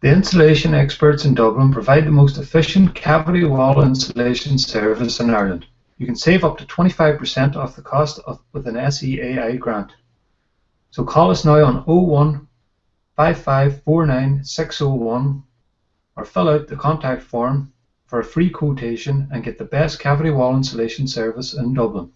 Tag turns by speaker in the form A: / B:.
A: The insulation experts in Dublin provide the most efficient cavity wall insulation service in Ireland. You can save up to 25% off the cost of, with an SEAI grant. So call us now on 01 5549601, or fill out the contact form for a free quotation and get the best cavity wall insulation service in Dublin.